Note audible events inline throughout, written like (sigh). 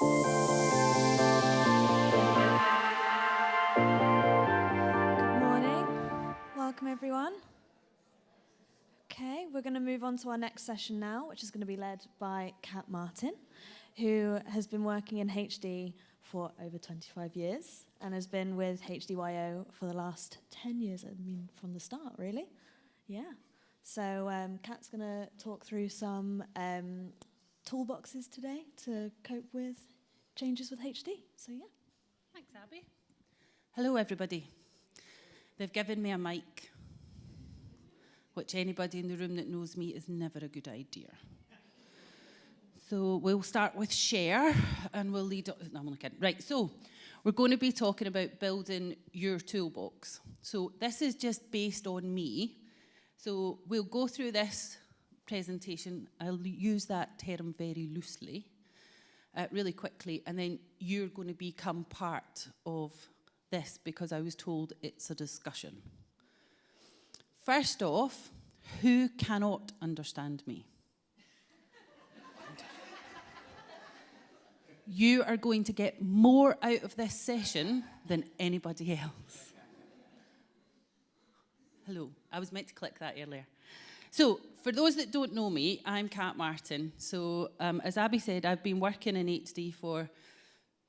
Good morning. Welcome, everyone. Okay, we're going to move on to our next session now, which is going to be led by Kat Martin, who has been working in HD for over 25 years and has been with HDYO for the last 10 years, I mean, from the start, really. Yeah. So, um, Kat's going to talk through some um, toolboxes today to cope with changes with HD. So, yeah. Thanks, Abby. Hello, everybody. They've given me a mic, which anybody in the room that knows me is never a good idea. So we'll start with share and we'll lead. No, I'm only kidding. Right, so we're going to be talking about building your toolbox. So this is just based on me. So we'll go through this presentation. I'll use that term very loosely, uh, really quickly, and then you're going to become part of this because I was told it's a discussion. First off, who cannot understand me? (laughs) you are going to get more out of this session than anybody else. Hello, I was meant to click that earlier. So, for those that don't know me, I'm Kat Martin. So, um, as Abby said, I've been working in HD for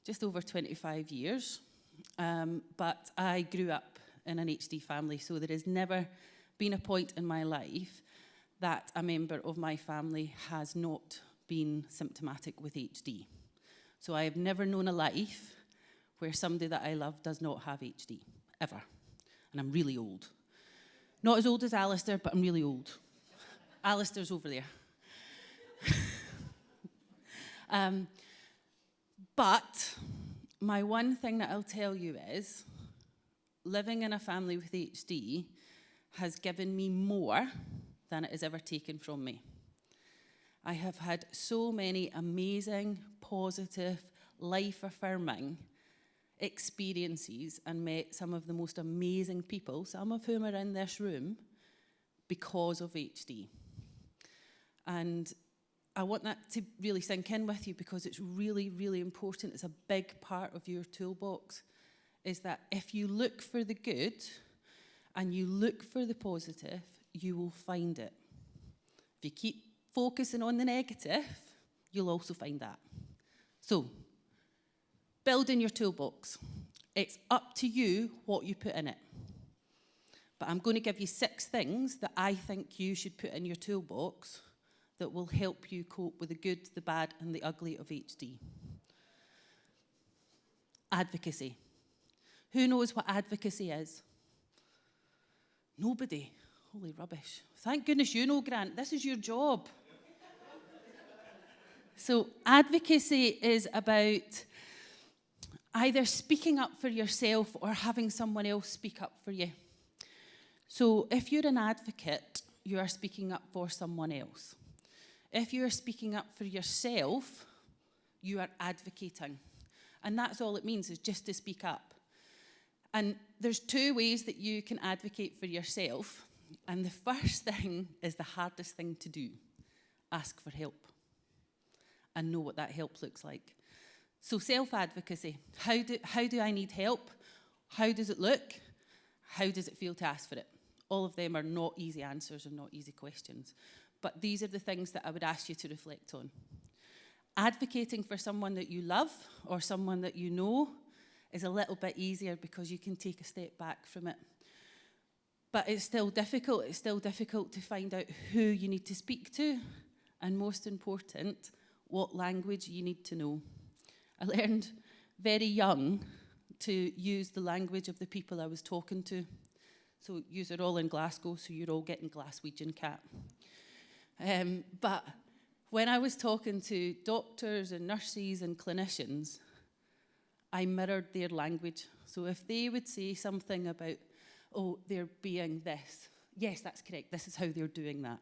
just over 25 years. Um, but I grew up in an HD family, so there has never been a point in my life that a member of my family has not been symptomatic with HD. So I have never known a life where somebody that I love does not have HD, ever. And I'm really old. Not as old as Alistair, but I'm really old. Alistair's over there. (laughs) um, but my one thing that I'll tell you is living in a family with HD has given me more than it has ever taken from me. I have had so many amazing, positive, life affirming experiences and met some of the most amazing people, some of whom are in this room, because of HD. And I want that to really sink in with you because it's really, really important. It's a big part of your toolbox. Is that if you look for the good and you look for the positive, you will find it. If you keep focusing on the negative, you'll also find that. So, building your toolbox. It's up to you what you put in it. But I'm going to give you six things that I think you should put in your toolbox that will help you cope with the good, the bad, and the ugly of HD. Advocacy. Who knows what advocacy is? Nobody. Holy rubbish. Thank goodness you know, Grant. This is your job. (laughs) so, advocacy is about either speaking up for yourself or having someone else speak up for you. So, if you're an advocate, you are speaking up for someone else. If you're speaking up for yourself, you are advocating. And that's all it means, is just to speak up. And there's two ways that you can advocate for yourself. And the first (laughs) thing is the hardest thing to do ask for help and know what that help looks like. So, self advocacy how do, how do I need help? How does it look? How does it feel to ask for it? All of them are not easy answers and not easy questions. But these are the things that I would ask you to reflect on. Advocating for someone that you love or someone that you know is a little bit easier because you can take a step back from it. But it's still difficult. It's still difficult to find out who you need to speak to, and most important, what language you need to know. I learned very young to use the language of the people I was talking to. So you're all in Glasgow, so you're all getting Glaswegian Kat. Um, but when I was talking to doctors and nurses and clinicians, I mirrored their language. So if they would say something about, oh, they're being this, yes, that's correct, this is how they're doing that.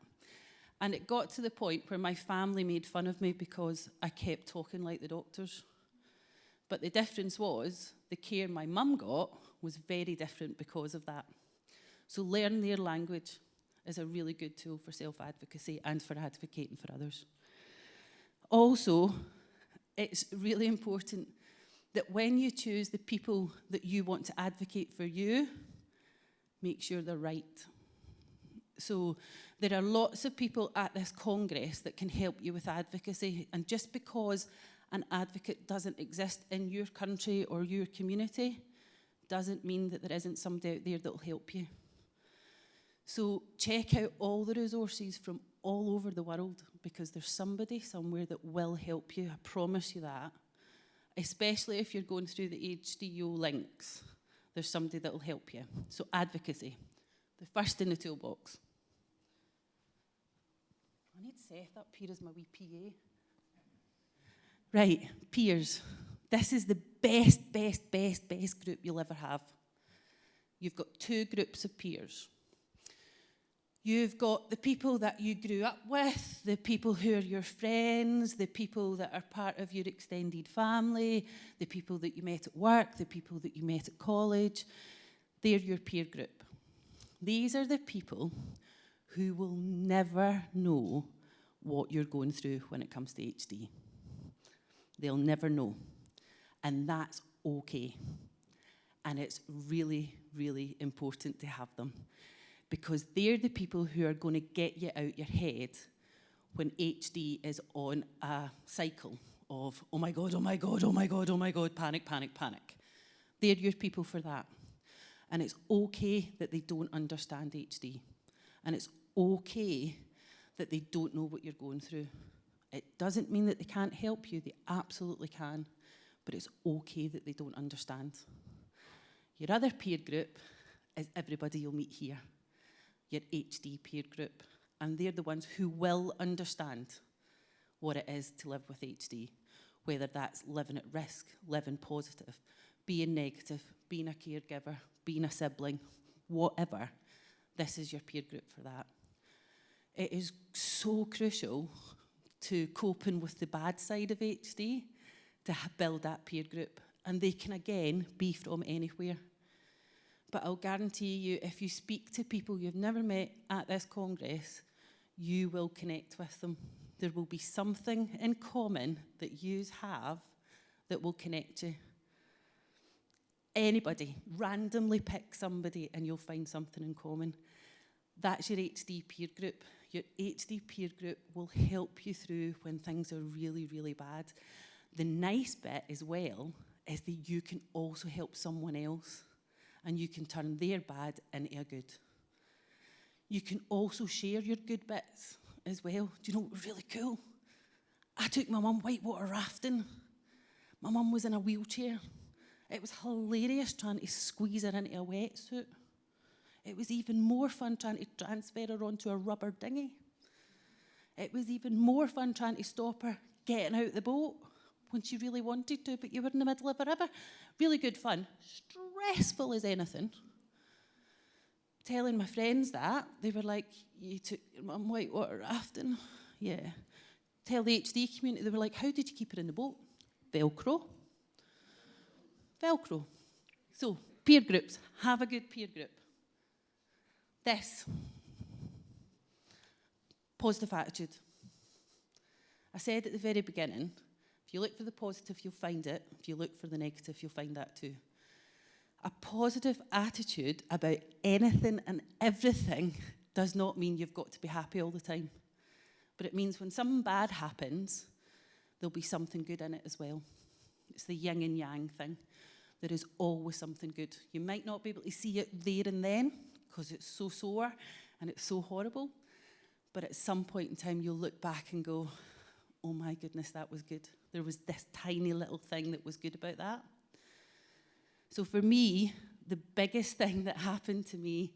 And it got to the point where my family made fun of me because I kept talking like the doctors. But the difference was the care my mum got was very different because of that. So learn their language. Is a really good tool for self-advocacy and for advocating for others. Also, it's really important that when you choose the people that you want to advocate for you, make sure they're right. So there are lots of people at this Congress that can help you with advocacy. And just because an advocate doesn't exist in your country or your community doesn't mean that there isn't somebody out there that will help you. So check out all the resources from all over the world because there's somebody somewhere that will help you. I promise you that. Especially if you're going through the HDYO links, there's somebody that will help you. So advocacy, the first in the toolbox. I need Seth up here as my wee PA. Right, peers. This is the best, best, best, best group you'll ever have. You've got two groups of peers. You've got the people that you grew up with, the people who are your friends, the people that are part of your extended family, the people that you met at work, the people that you met at college. They're your peer group. These are the people who will never know what you're going through when it comes to HD. They'll never know. And that's okay. And it's really, really important to have them because they're the people who are going to get you out your head when HD is on a cycle of, oh my God, oh my God, oh my God, oh my God, panic, panic, panic. They're your people for that. And it's okay that they don't understand HD. And it's okay that they don't know what you're going through. It doesn't mean that they can't help you, they absolutely can, but it's okay that they don't understand. Your other peer group is everybody you'll meet here, your HD peer group, and they're the ones who will understand what it is to live with HD, whether that's living at risk, living positive, being negative, being a caregiver, being a sibling, whatever. This is your peer group for that. It is so crucial to coping with the bad side of HD to build that peer group. And they can, again, be from anywhere. But I'll guarantee you, if you speak to people you've never met at this Congress, you will connect with them. There will be something in common that you have that will connect you. Anybody, randomly pick somebody and you'll find something in common. That's your HD peer group. Your HD peer group will help you through when things are really, really bad. The nice bit as well is that you can also help someone else and you can turn their bad into a good. You can also share your good bits as well. Do you know what was really cool? I took my mum whitewater rafting. My mum was in a wheelchair. It was hilarious trying to squeeze her into a wetsuit. It was even more fun trying to transfer her onto a rubber dinghy. It was even more fun trying to stop her getting out the boat when she really wanted to, but you were in the middle of a river. Really good fun. Stressful as anything. Telling my friends that, they were like, You took your mum whitewater rafting? Yeah. Tell the HD community, they were like, How did you keep her in the boat? Velcro. Velcro. So, peer groups. Have a good peer group. This. Positive attitude. I said at the very beginning, if you look for the positive, you'll find it. If you look for the negative, you'll find that too. A positive attitude about anything and everything does not mean you've got to be happy all the time. But it means when something bad happens, there'll be something good in it as well. It's the yin and yang thing. There is always something good. You might not be able to see it there and then, because it's so sore and it's so horrible. But at some point in time, you'll look back and go, oh my goodness, that was good. There was this tiny little thing that was good about that. So for me, the biggest (laughs) thing that happened to me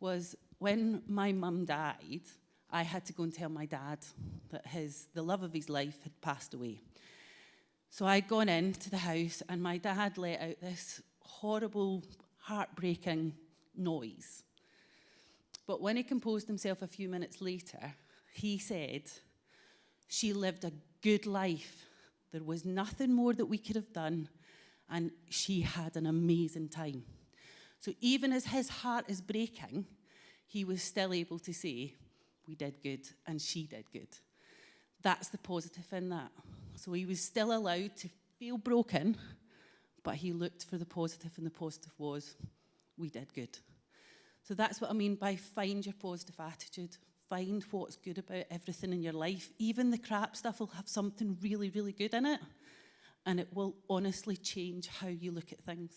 was when my mum died, I had to go and tell my dad that his, the love of his life had passed away. So I'd gone into the house and my dad let out this horrible, heartbreaking noise. But when he composed himself a few minutes later, he said, She lived a good life. There was nothing more that we could have done, and she had an amazing time. So even as his heart is breaking, he was still able to say, We did good, and she did good. That's the positive in that. So he was still allowed to feel broken, but he looked for the positive, and the positive was we did good. So that's what I mean by find your positive attitude. Find what's good about everything in your life. Even the crap stuff will have something really, really good in it. And it will honestly change how you look at things.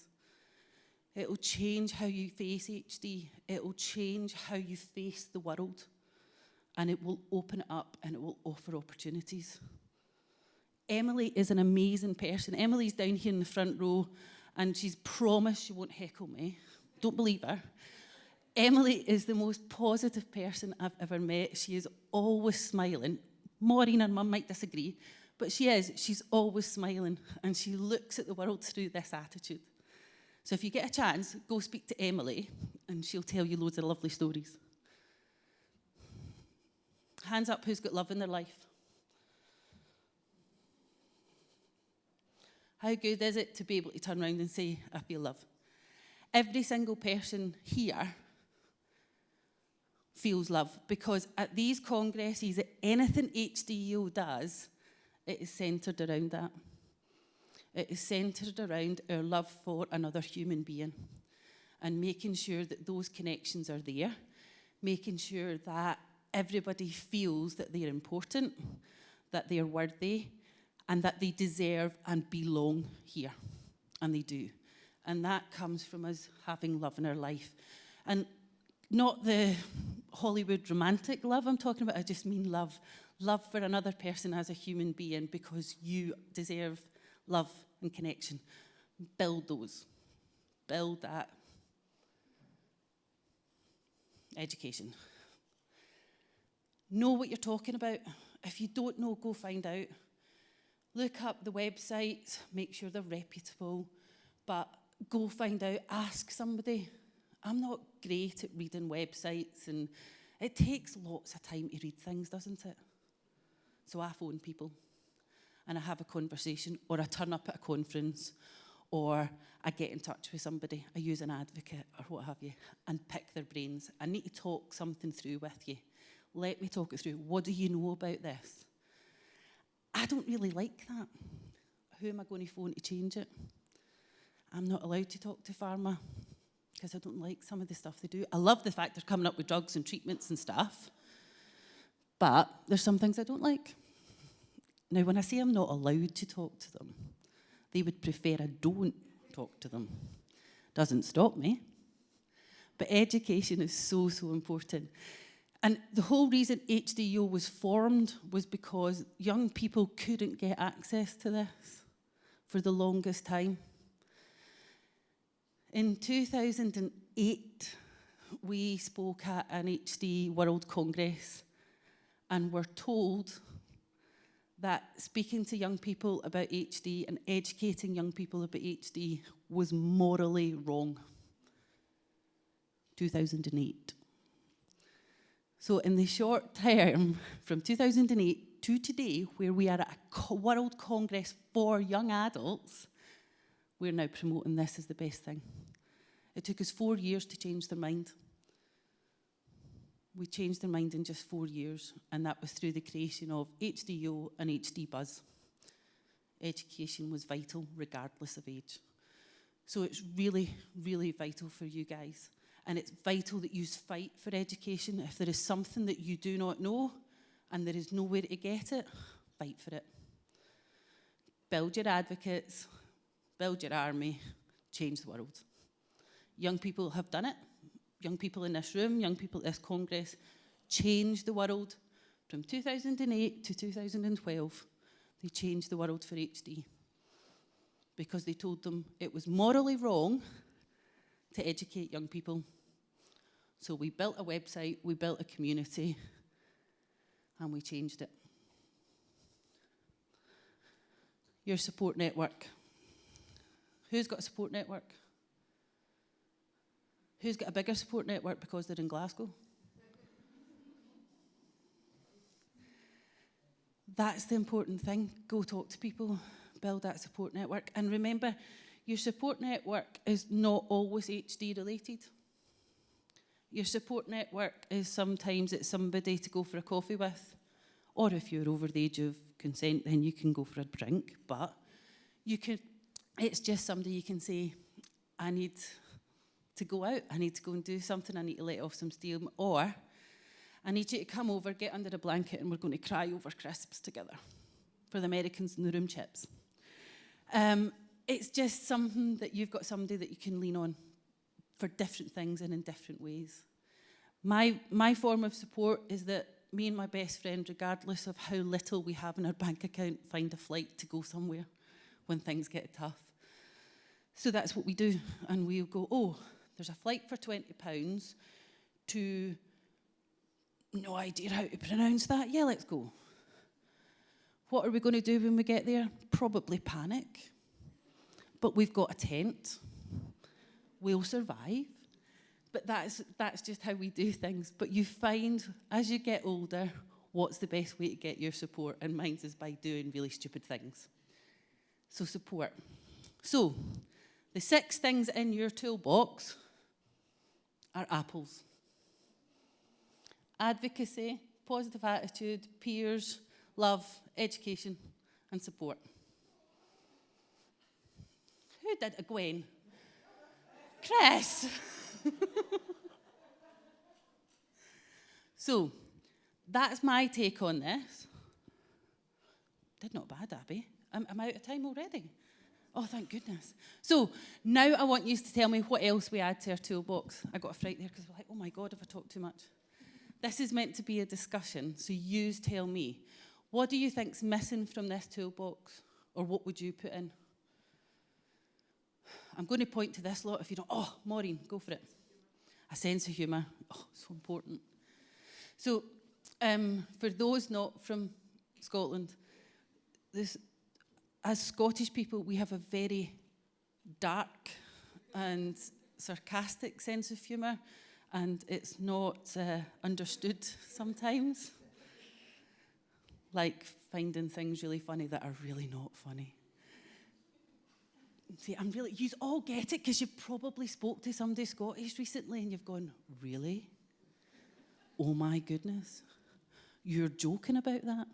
It will change how you face HD. It will change how you face the world. And it will open it up and it will offer opportunities. Emily is an amazing person. Emily's down here in the front row and she's promised she won't heckle me. Don't believe her. Emily is the most positive person I've ever met. She is always smiling. Maureen and mum might disagree, but she is. She's always smiling and she looks at the world through this attitude. So if you get a chance, go speak to Emily and she'll tell you loads of lovely stories. Hands up who's got love in their life. How good is it to be able to turn around and say, I feel love? Every single person here feels love because at these congresses, anything HDYO does, it is centred around that. It is centred around our love for another human being and making sure that those connections are there, making sure that everybody feels that they're important, that they're worthy, and that they deserve and belong here. And they do. And that comes from us having love in our life. And not the Hollywood romantic love I'm talking about, I just mean love. Love for another person as a human being because you deserve love and connection. Build those. Build that. Education. Know what you're talking about. If you don't know, go find out. Look up the websites, make sure they're reputable, but go find out, ask somebody. I'm not great at reading websites and it takes lots of time to read things, doesn't it? So I phone people and I have a conversation or I turn up at a conference or I get in touch with somebody, I use an advocate or what have you, and pick their brains. I need to talk something through with you. Let me talk it through. What do you know about this? I don't really like that. Who am I going to phone to change it? I'm not allowed to talk to pharma. Because I don't like some of the stuff they do. I love the fact they're coming up with drugs and treatments and stuff, but there's some things I don't like. Now, when I say I'm not allowed to talk to them, they would prefer I don't talk to them. Doesn't stop me. But education is so, so important. And the whole reason HDO was formed was because young people couldn't get access to this for the longest time. In 2008, we spoke at an HD World Congress and were told that speaking to young people about HD and educating young people about HD was morally wrong. 2008. So in the short term, from 2008 to today, where we are at a World Congress for young adults, we're now promoting this as the best thing. It took us four years to change their mind. We changed their mind in just four years, and that was through the creation of HDO and HD Buzz. Education was vital regardless of age. So it's really, really vital for you guys. And it's vital that you fight for education. If there is something that you do not know and there is nowhere to get it, fight for it. Build your advocates, build your army, change the world. Young people have done it. Young people in this room, young people at this Congress, changed the world from 2008 to 2012. They changed the world for HD because they told them it was morally wrong to educate young people. So we built a website, we built a community, and we changed it. Your support network. Who's got a support network? Who's got a bigger support network because they're in Glasgow? That's the important thing. Go talk to people, build that support network. And remember, your support network is not always HD related. Your support network is sometimes it's somebody to go for a coffee with, or if you're over the age of consent, then you can go for a drink. But you could, it's just somebody you can say, I need to go out, I need to go and do something, I need to let off some steam, or I need you to come over, get under the blanket, and we're going to cry over crisps together for the Americans in the room chips. Um, it's just something that you've got somebody that you can lean on for different things and in different ways. My, my form of support is that me and my best friend, regardless of how little we have in our bank account, find a flight to go somewhere when things get tough. So that's what we do. And we'll go, oh, there's a flight for £20 to no idea how to pronounce that. Yeah, let's go. What are we going to do when we get there? Probably panic. But we've got a tent. We'll survive. But that's, that's just how we do things. But you find, as you get older, what's the best way to get your support? And mine is by doing really stupid things. So support. So, the six things in your toolbox are apples advocacy, positive attitude, peers, love, education, and support. Who did it, Gwen? Chris. (laughs) so, that's my take on this. Did not bad, Abby. I'm, I'm out of time already. Oh, thank goodness. So now I want you to tell me what else we add to our toolbox. I got a fright there because we're like, oh my God, have I talked too much? This is meant to be a discussion, so you tell me. What do you think's missing from this toolbox? Or what would you put in? I'm going to point to this lot if you don't. Oh, Maureen, go for it. A sense of humour. Oh, so important. So, um, for those not from Scotland, this, as Scottish people, we have a very dark and sarcastic sense of humour and it's not uh, understood sometimes. Like finding things really funny that are really not funny. See, I'm really, you all get it because you've probably spoke to somebody Scottish recently and you've gone, really? Oh my goodness. You're joking about that?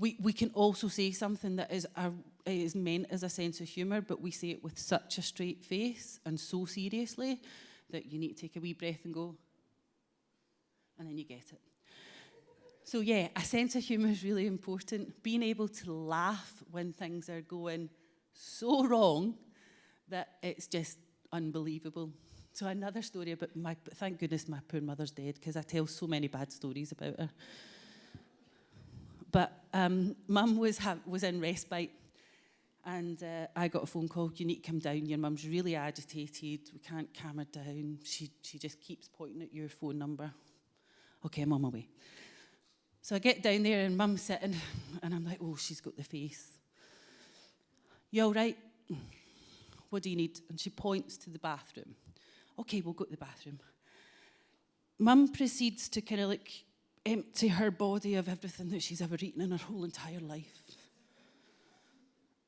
We, we can also say something that is, a, is meant as a sense of humour, but we say it with such a straight face and so seriously that you need to take a wee breath and go, and then you get it. So, yeah, a sense of humour is really important. Being able to laugh when things are going so wrong that it's just unbelievable. So, another story about my, thank goodness my poor mother's dead because I tell so many bad stories about her. But um, mum was, was in respite and uh, I got a phone call, you need to come down, your mum's really agitated, we can't calm her down, she, she just keeps pointing at your phone number. Okay, I'm on my way. So I get down there and mum's sitting and I'm like, oh, she's got the face. You all right? What do you need? And she points to the bathroom. Okay, we'll go to the bathroom. Mum proceeds to kind of like empty her body of everything that she's ever eaten in her whole entire life.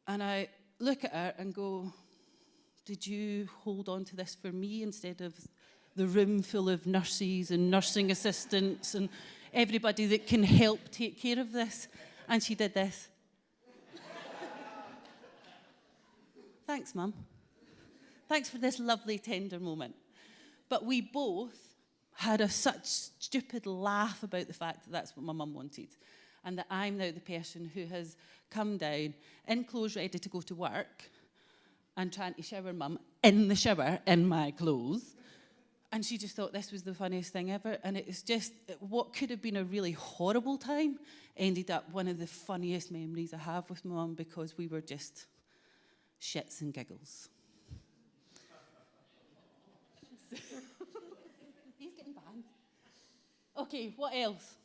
And I look at her and go, Did you hold on to this for me instead of the room full of nurses and nursing assistants and everybody that can help take care of this? And she did this. Thanks, Mum. Thanks for this lovely, tender moment. But we both had a such stupid laugh about the fact that that's what my mum wanted and that I'm now the person who has come down in clothes ready to go to work and trying to shower mum in the shower in my clothes. And she just thought this was the funniest thing ever. And it was just what could have been a really horrible time ended up one of the funniest memories I have with mum because we were just shits and giggles. (laughs) Okay, what else?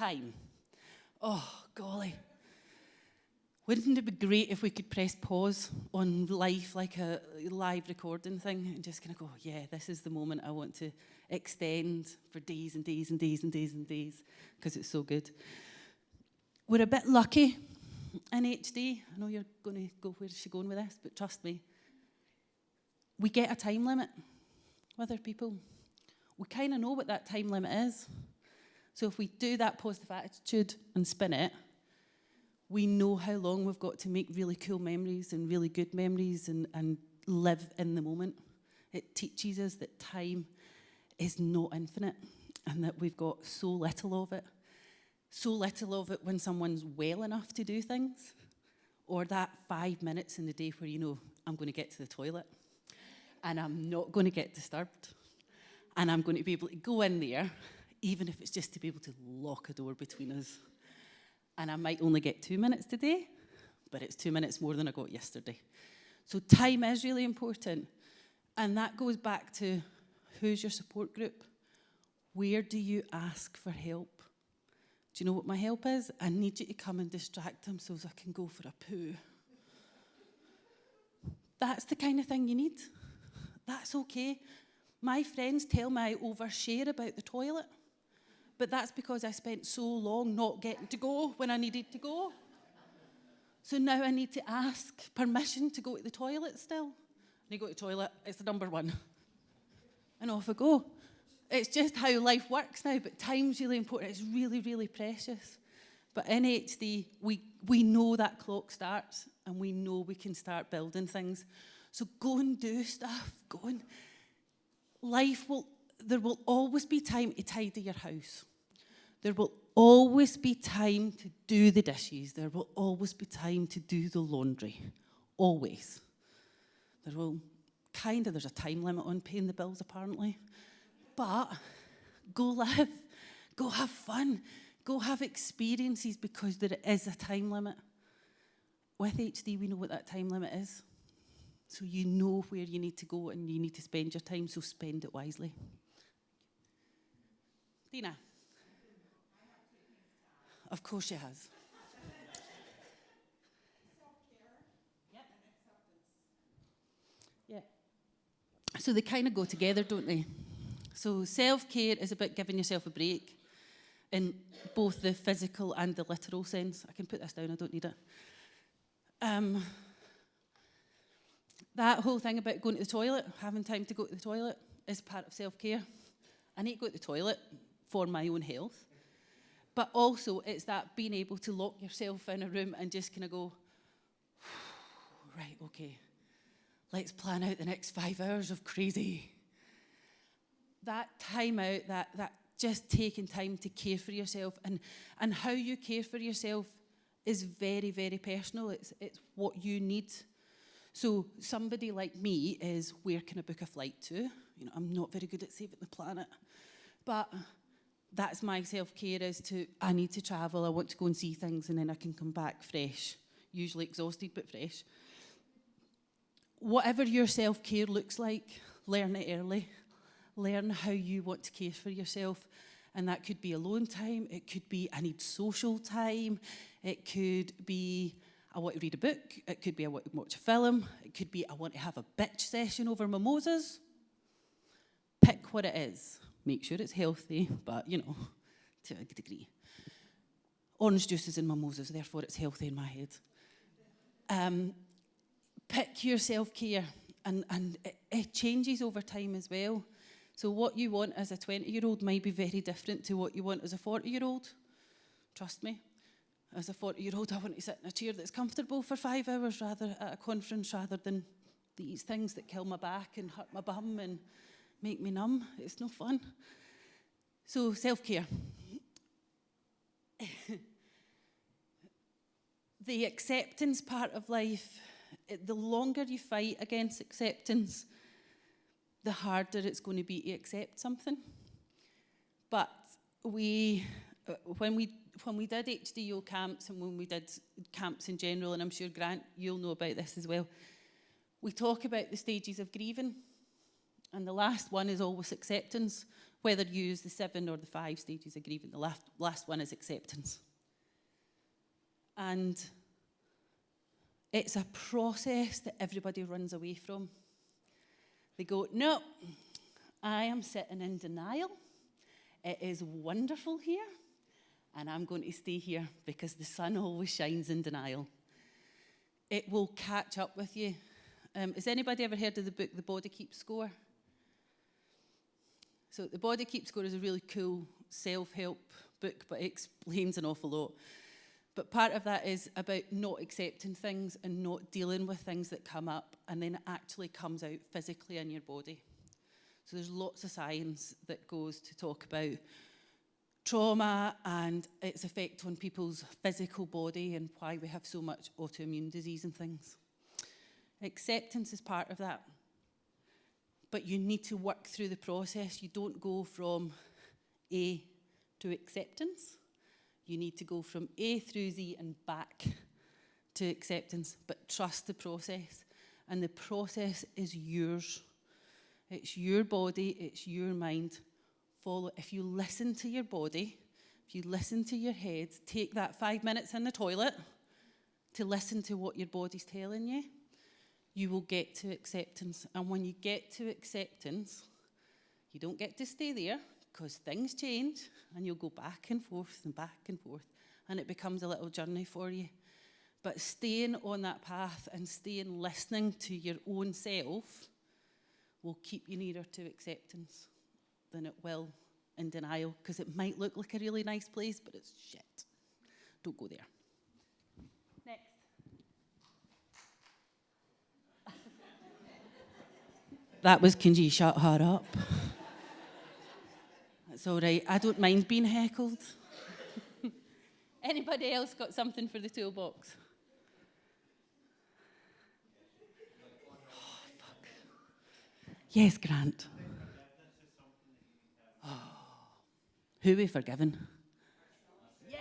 time. Oh, golly. Wouldn't it be great if we could press pause on life like a live recording thing and just kind of go, yeah, this is the moment I want to extend for days and days and days and days and days because it's so good. We're a bit lucky in HD. I know you're going to go where's she going with this, but trust me. We get a time limit with people. We kind of know what that time limit is. So if we do that positive attitude and spin it, we know how long we've got to make really cool memories and really good memories and, and live in the moment. It teaches us that time is not infinite and that we've got so little of it. So little of it when someone's well enough to do things, or that five minutes in the day where you know, I'm going to get to the toilet and I'm not going to get disturbed and I'm going to be able to go in there, even if it's just to be able to lock a door between us. And I might only get two minutes today, but it's two minutes more than I got yesterday. So time is really important. And that goes back to who's your support group? Where do you ask for help? Do you know what my help is? I need you to come and distract them so I can go for a poo. That's the kind of thing you need. That's okay. My friends tell me I overshare about the toilet, but that's because I spent so long not getting to go when I needed to go. So now I need to ask permission to go to the toilet still. And you go to the toilet, it's the number one. And off I go. It's just how life works now, but time's really important. It's really, really precious. But in HD, we, we know that clock starts and we know we can start building things. So go and do stuff. Go and life will there will always be time to tidy your house. There will always be time to do the dishes. There will always be time to do the laundry. Always. There will kind of there's a time limit on paying the bills apparently. But go live, go have fun, go have experiences because there is a time limit. With HD, we know what that time limit is. So you know where you need to go and you need to spend your time, so spend it wisely. Dina? Of course she has. Yeah. So they kind of go together, don't they? So self-care is about giving yourself a break in both the physical and the literal sense. I can put this down, I don't need it. Um, that whole thing about going to the toilet, having time to go to the toilet, is part of self-care. I need to go to the toilet for my own health. But also, it's that being able to lock yourself in a room and just kind of go, (sighs) right, okay, let's plan out the next five hours of crazy that time out, that, that just taking time to care for yourself and, and how you care for yourself is very, very personal. It's, it's what you need. So somebody like me is, where can I book a flight to? You know, I'm not very good at saving the planet. But that's my self-care is to, I need to travel, I want to go and see things and then I can come back fresh. Usually exhausted, but fresh. Whatever your self-care looks like, learn it early learn how you want to care for yourself. And that could be alone time, it could be I need social time, it could be I want to read a book, it could be I want to watch a film, it could be I want to have a bitch session over mimosas. Pick what it is. Make sure it's healthy, but you know, to a degree. Orange juice juices and mimosas, therefore it's healthy in my head. Um, pick your self-care and, and it, it changes over time as well. So what you want as a 20-year-old might be very different to what you want as a 40-year-old. Trust me. As a 40-year-old, I want to sit in a chair that's comfortable for five hours rather at a conference rather than these things that kill my back and hurt my bum and make me numb. It's no fun. So self-care. (laughs) the acceptance part of life, the longer you fight against acceptance, the harder it's going to be to accept something. But we, uh, when we when we did HDO camps and when we did camps in general, and I'm sure Grant, you'll know about this as well, we talk about the stages of grieving. And the last one is always acceptance, whether you use the seven or the five stages of grieving. The last, last one is acceptance. And it's a process that everybody runs away from. They go, no, I am sitting in denial. It is wonderful here, and I'm going to stay here because the sun always shines in denial. It will catch up with you. Um, has anybody ever heard of the book The Body Keeps Score? So The Body Keeps Score is a really cool self-help book, but it explains an awful lot. But part of that is about not accepting things and not dealing with things that come up and then it actually comes out physically in your body. So there's lots of science that goes to talk about trauma and its effect on people's physical body and why we have so much autoimmune disease and things. Acceptance is part of that. But you need to work through the process. You don't go from A to acceptance. You need to go from A through Z and back to acceptance, but trust the process. And the process is yours. It's your body, it's your mind. Follow. If you listen to your body, if you listen to your head, take that five minutes in the toilet to listen to what your body's telling you, you will get to acceptance. And when you get to acceptance, you don't get to stay there because things change and you'll go back and forth and back and forth and it becomes a little journey for you. But staying on that path and staying listening to your own self will keep you nearer to acceptance than it will in denial because it might look like a really nice place, but it's shit. Don't go there. Next. (laughs) that was Kinji, shut her up. (laughs) That's all right. I don't mind being heckled. (laughs) Anybody else got something for the toolbox? (sighs) Oh. Yes, Grant. Oh. Who we forgiven? Yes.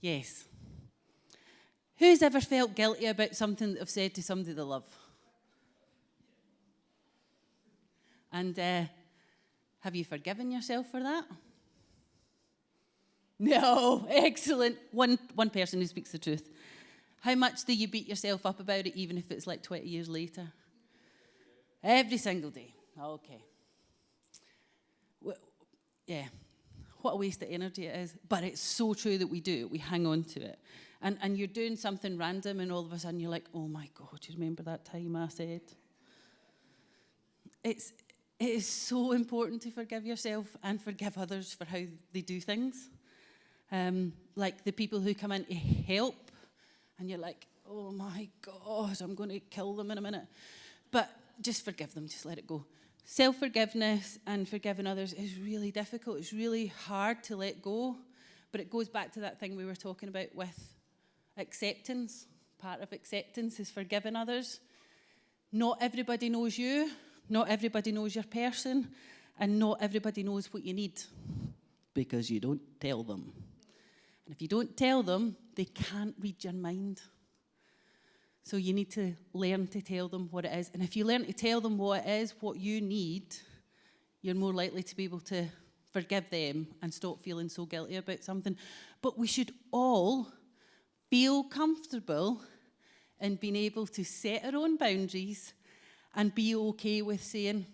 Yes. Who's ever felt guilty about something that they've said to somebody they love? And uh, have you forgiven yourself for that? No, (laughs) excellent. One, one person who speaks the truth. How much do you beat yourself up about it, even if it's like 20 years later? Every single day. Okay. Yeah. What a waste of energy it is. But it's so true that we do it. We hang on to it. And, and you're doing something random, and all of a sudden you're like, oh my God, you remember that time I said? It's, it is so important to forgive yourself and forgive others for how they do things. Um, like the people who come in to help, and you're like, oh my God, I'm going to kill them in a minute. But just forgive them, just let it go. Self forgiveness and forgiving others is really difficult. It's really hard to let go. But it goes back to that thing we were talking about with acceptance. Part of acceptance is forgiving others. Not everybody knows you, not everybody knows your person, and not everybody knows what you need because you don't tell them. And if you don't tell them, they can't read your mind. So you need to learn to tell them what it is. And if you learn to tell them what it is, what you need, you're more likely to be able to forgive them and stop feeling so guilty about something. But we should all feel comfortable in being able to set our own boundaries and be okay with saying,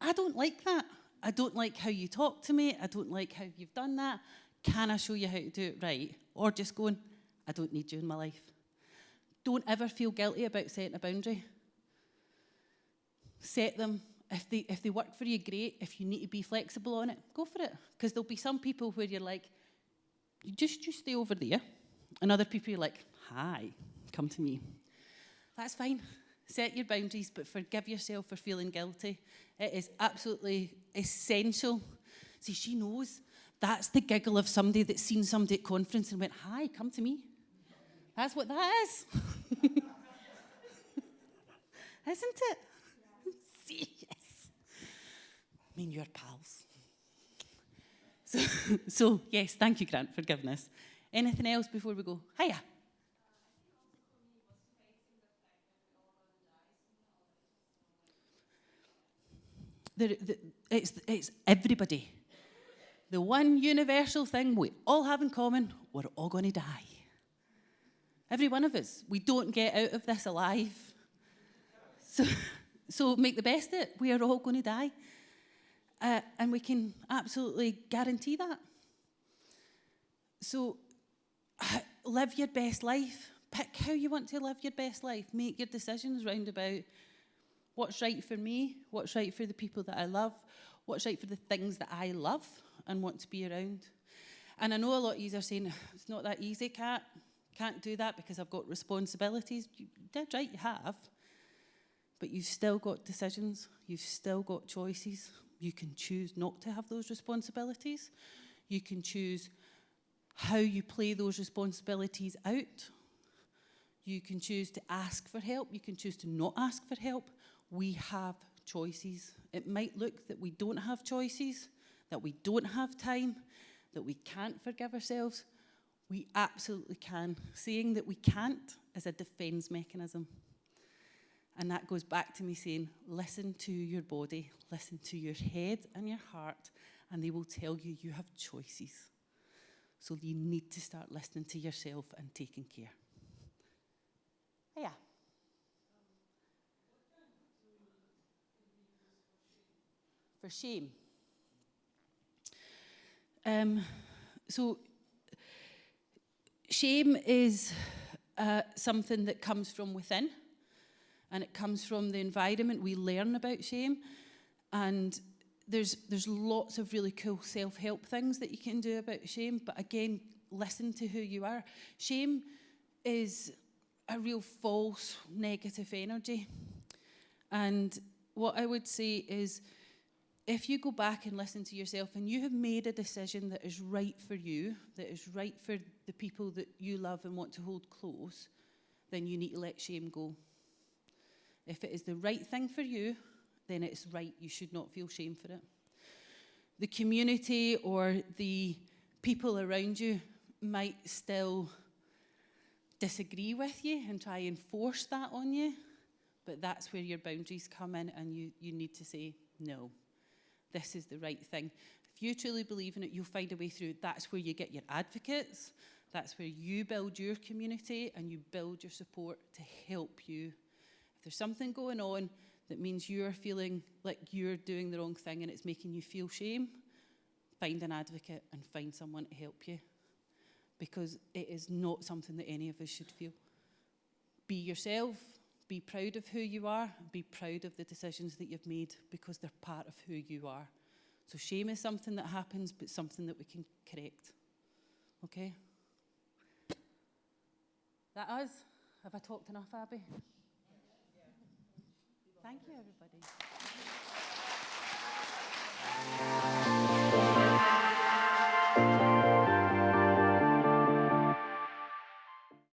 I don't like that. I don't like how you talk to me. I don't like how you've done that. Can I show you how to do it right? Or just going, I don't need you in my life. Don't ever feel guilty about setting a boundary. Set them. If they, if they work for you, great. If you need to be flexible on it, go for it. Because there'll be some people where you're like, you just, just stay over there. And other people you're like, hi, come to me. That's fine. Set your boundaries, but forgive yourself for feeling guilty. It is absolutely essential. See, she knows. That's the giggle of somebody that's seen somebody at conference and went, hi, come to me. That's what that is. (laughs) Isn't it? (laughs) Yes. I mean, you're pals. So, (laughs) so, yes, thank you, Grant, for forgiveness. Anything else before we go? Hiya. the, the, it's, it's everybody. The one universal thing we all have in common, we're all going to die. Every one of us. We don't get out of this alive. So, (laughs) so make the best of it. We are all going to die. Uh, and we can absolutely guarantee that. So (sighs) live your best life. Pick how you want to live your best life. Make your decisions round about what's right for me, what's right for the people that I love, what's right for the things that I love and want to be around. And I know a lot of you are saying, it's not that easy, Kat. Can't do that because I've got responsibilities. You did right, you have. But you've still got decisions. You've still got choices. You can choose not to have those responsibilities. You can choose how you play those responsibilities out. You can choose to ask for help. You can choose to not ask for help. We have choices. It might look that we don't have choices, that we don't have time, that we can't forgive ourselves. We absolutely can. Saying that we can't is a defense mechanism. And that goes back to me saying, listen to your body, listen to your head and your heart, and they will tell you you have choices. So you need to start listening to yourself and taking care. Yeah. For shame. Um, so, shame is uh, something that comes from within, and it comes from the environment. We learn about shame, and there's there's lots of really cool self-help things that you can do about shame. But again, listen to who you are. Shame is a real false negative energy, and what I would say is if you go back and listen to yourself and you have made a decision that is right for you, that is right for the people that you love and want to hold close, then you need to let shame go. If it is the right thing for you, then it's right. You should not feel shame for it. The community or the people around you might still disagree with you and try and force that on you, but that's where your boundaries come in and you, you need to say no this is the right thing. If you truly believe in it, you'll find a way through. That's where you get your advocates. That's where you build your community and you build your support to help you. If there's something going on that means you're feeling like you're doing the wrong thing and it's making you feel shame, find an advocate and find someone to help you. Because it is not something that any of us should feel. Be yourself, be proud of who you are, be proud of the decisions that you've made because they're part of who you are. So shame is something that happens, but something that we can correct. Okay? That us? Have I talked enough, Abby? Thank you, everybody.